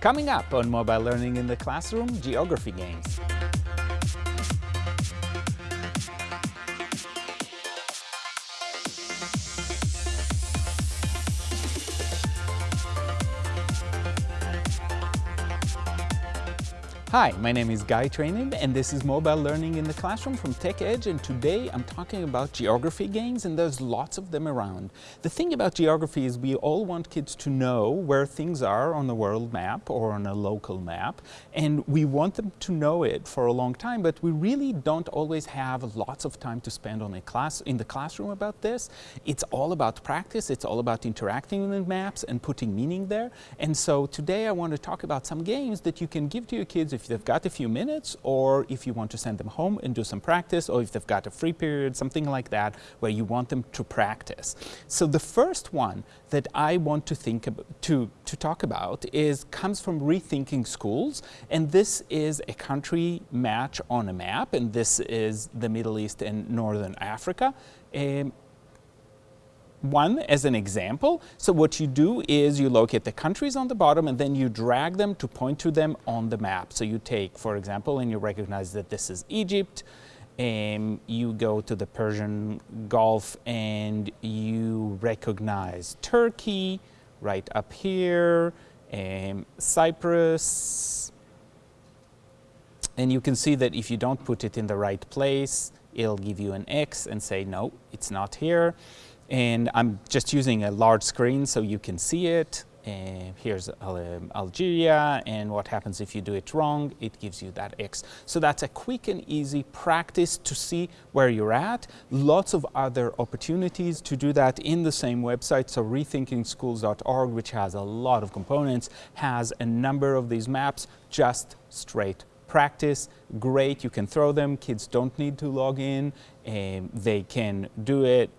Coming up on Mobile Learning in the Classroom, geography games. Hi, my name is Guy Trainin and this is Mobile Learning in the Classroom from TechEdge and today I'm talking about geography games and there's lots of them around. The thing about geography is we all want kids to know where things are on a world map or on a local map and we want them to know it for a long time but we really don't always have lots of time to spend on a class in the classroom about this. It's all about practice, it's all about interacting with maps and putting meaning there and so today I want to talk about some games that you can give to your kids if they've got a few minutes or if you want to send them home and do some practice or if they've got a free period, something like that, where you want them to practice. So the first one that I want to think about, to, to talk about is comes from Rethinking Schools and this is a country match on a map and this is the Middle East and Northern Africa. Um, one as an example. So what you do is you locate the countries on the bottom and then you drag them to point to them on the map. So you take, for example, and you recognize that this is Egypt, and you go to the Persian Gulf and you recognize Turkey right up here, and Cyprus, and you can see that if you don't put it in the right place, it'll give you an X and say, no, it's not here. And I'm just using a large screen so you can see it. Uh, here's um, Algeria and what happens if you do it wrong, it gives you that X. So that's a quick and easy practice to see where you're at. Lots of other opportunities to do that in the same website. So rethinkingschools.org, which has a lot of components, has a number of these maps, just straight practice. Great, you can throw them. Kids don't need to log in. Um, they can do it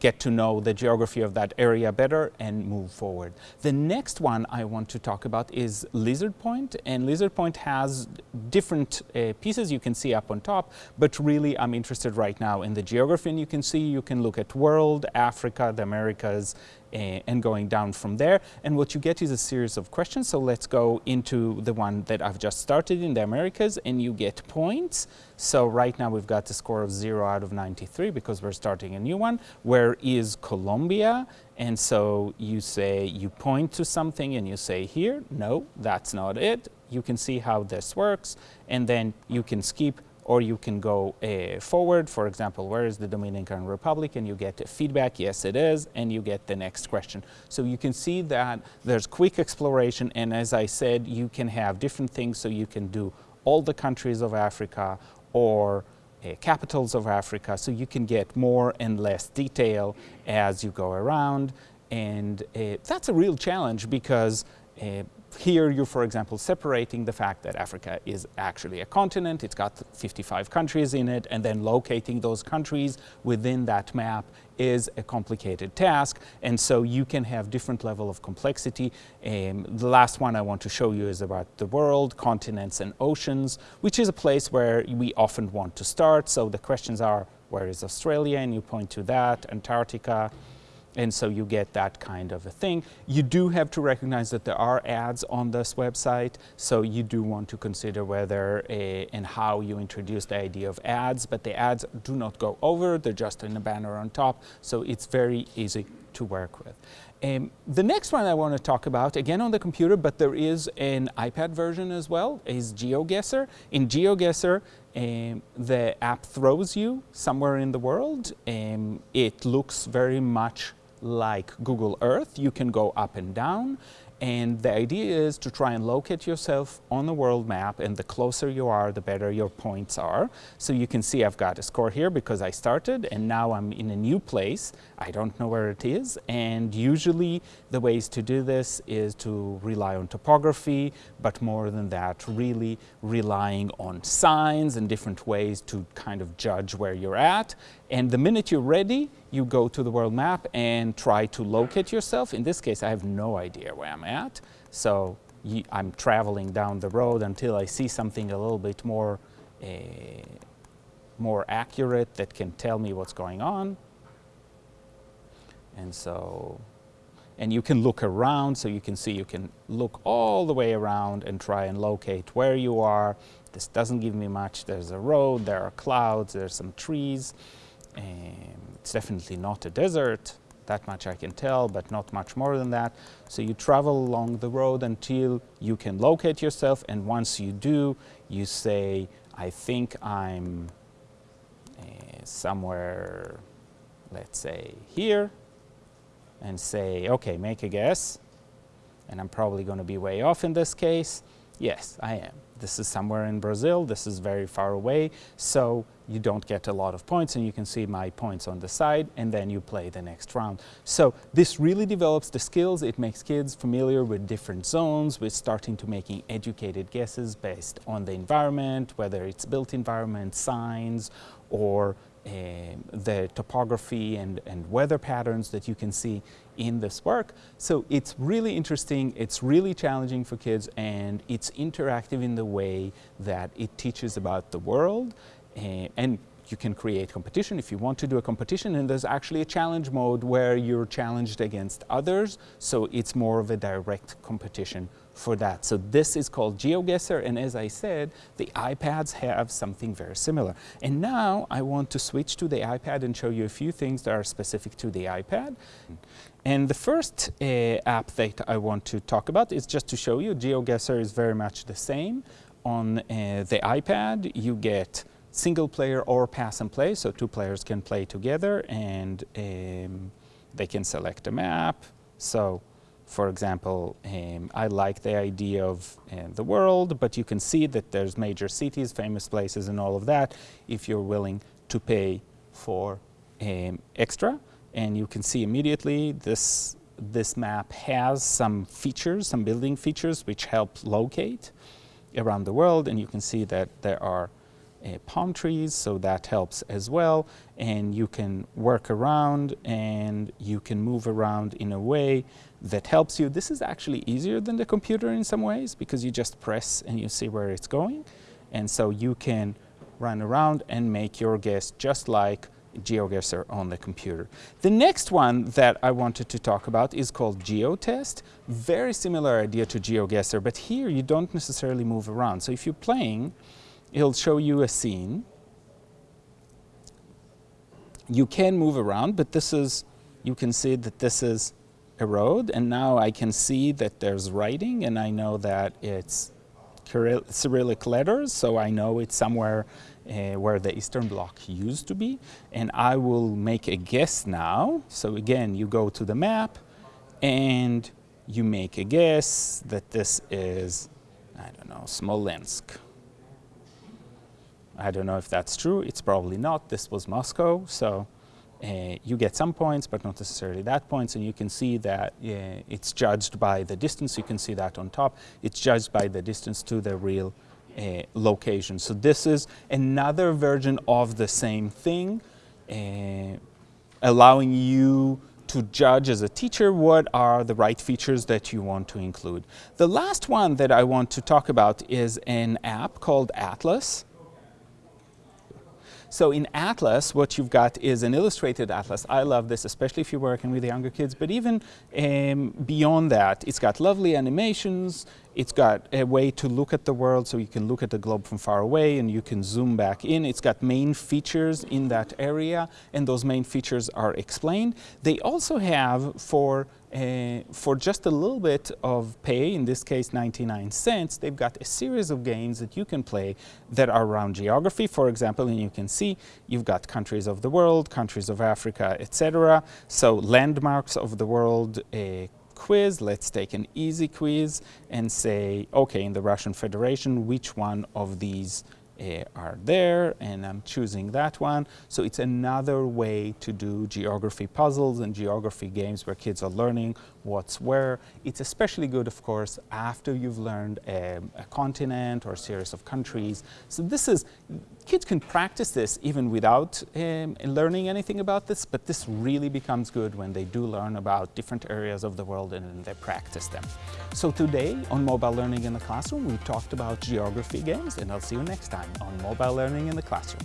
get to know the geography of that area better and move forward. The next one I want to talk about is Lizard Point and Lizard Point has different uh, pieces you can see up on top but really I'm interested right now in the geography and you can see you can look at world, Africa, the Americas Eh, and going down from there. And what you get is a series of questions. So let's go into the one that I've just started in the Americas and you get points. So right now we've got a score of 0 out of 93 because we're starting a new one. Where is Colombia? And so you say, you point to something and you say here, no, that's not it. You can see how this works and then you can skip or you can go uh, forward. For example, where is the Dominican Republic? And you get feedback, yes it is, and you get the next question. So you can see that there's quick exploration, and as I said, you can have different things, so you can do all the countries of Africa or uh, capitals of Africa, so you can get more and less detail as you go around. And uh, that's a real challenge because uh, here you're, for example, separating the fact that Africa is actually a continent, it's got 55 countries in it, and then locating those countries within that map is a complicated task, and so you can have different level of complexity. Um, the last one I want to show you is about the world, continents and oceans, which is a place where we often want to start. So the questions are, where is Australia? And you point to that, Antarctica, and so you get that kind of a thing. You do have to recognize that there are ads on this website, so you do want to consider whether a, and how you introduce the idea of ads, but the ads do not go over, they're just in a banner on top, so it's very easy to work with. Um, the next one I want to talk about, again on the computer, but there is an iPad version as well, is GeoGuessr. In GeoGuessr, um, the app throws you somewhere in the world. Um, it looks very much like Google Earth, you can go up and down. And the idea is to try and locate yourself on the world map and the closer you are, the better your points are. So you can see I've got a score here because I started and now I'm in a new place. I don't know where it is. And usually the ways to do this is to rely on topography, but more than that, really relying on signs and different ways to kind of judge where you're at. And the minute you're ready, you go to the world map and try to locate yourself. In this case, I have no idea where I'm at. So I'm traveling down the road until I see something a little bit more, uh, more accurate that can tell me what's going on. And so, and you can look around so you can see you can look all the way around and try and locate where you are. This doesn't give me much. There's a road, there are clouds, there's some trees. Um, it's definitely not a desert. That much I can tell, but not much more than that. So you travel along the road until you can locate yourself, and once you do, you say, I think I'm uh, somewhere, let's say here, and say, okay, make a guess. And I'm probably going to be way off in this case. Yes, I am. This is somewhere in Brazil. This is very far away. So you don't get a lot of points and you can see my points on the side and then you play the next round. So this really develops the skills. It makes kids familiar with different zones, with starting to making educated guesses based on the environment, whether it's built environment, signs, or um, the topography and, and weather patterns that you can see in this work. So it's really interesting, it's really challenging for kids, and it's interactive in the way that it teaches about the world. Uh, and you can create competition if you want to do a competition and there's actually a challenge mode where you're challenged against others so it's more of a direct competition for that. So this is called GeoGuessr and as I said the iPads have something very similar. And now I want to switch to the iPad and show you a few things that are specific to the iPad. And the first uh, app that I want to talk about is just to show you GeoGuessr is very much the same. On uh, the iPad you get single player or pass and play, so two players can play together and um, they can select a map. So for example, um, I like the idea of uh, the world, but you can see that there's major cities, famous places and all of that if you're willing to pay for um, extra. And you can see immediately this, this map has some features, some building features which help locate around the world. And you can see that there are uh, palm trees, so that helps as well. And you can work around and you can move around in a way that helps you. This is actually easier than the computer in some ways because you just press and you see where it's going. And so you can run around and make your guess just like GeoGuessr on the computer. The next one that I wanted to talk about is called GeoTest. Very similar idea to GeoGuessr, but here you don't necessarily move around. So if you're playing, it'll show you a scene. You can move around, but this is, you can see that this is a road, and now I can see that there's writing, and I know that it's Cyrillic letters, so I know it's somewhere uh, where the Eastern Bloc used to be. And I will make a guess now. So again, you go to the map, and you make a guess that this is, I don't know, Smolensk. I don't know if that's true. It's probably not. This was Moscow. So uh, you get some points, but not necessarily that points. And you can see that uh, it's judged by the distance. You can see that on top. It's judged by the distance to the real uh, location. So this is another version of the same thing, uh, allowing you to judge as a teacher what are the right features that you want to include. The last one that I want to talk about is an app called Atlas. So in Atlas, what you've got is an illustrated atlas. I love this, especially if you're working with younger kids, but even um, beyond that, it's got lovely animations, it's got a way to look at the world so you can look at the globe from far away and you can zoom back in. It's got main features in that area and those main features are explained. They also have for uh, for just a little bit of pay, in this case 99 cents, they've got a series of games that you can play that are around geography, for example, and you can see you've got countries of the world, countries of Africa, etc. So landmarks of the world, uh, quiz, let's take an easy quiz and say, okay, in the Russian Federation, which one of these Eh, are there and I'm choosing that one. So it's another way to do geography puzzles and geography games where kids are learning what's where. It's especially good, of course, after you've learned a, a continent or a series of countries. So this is, kids can practice this even without um, learning anything about this, but this really becomes good when they do learn about different areas of the world and then they practice them. So today on Mobile Learning in the Classroom, we talked about geography games and I'll see you next time on Mobile Learning in the Classroom.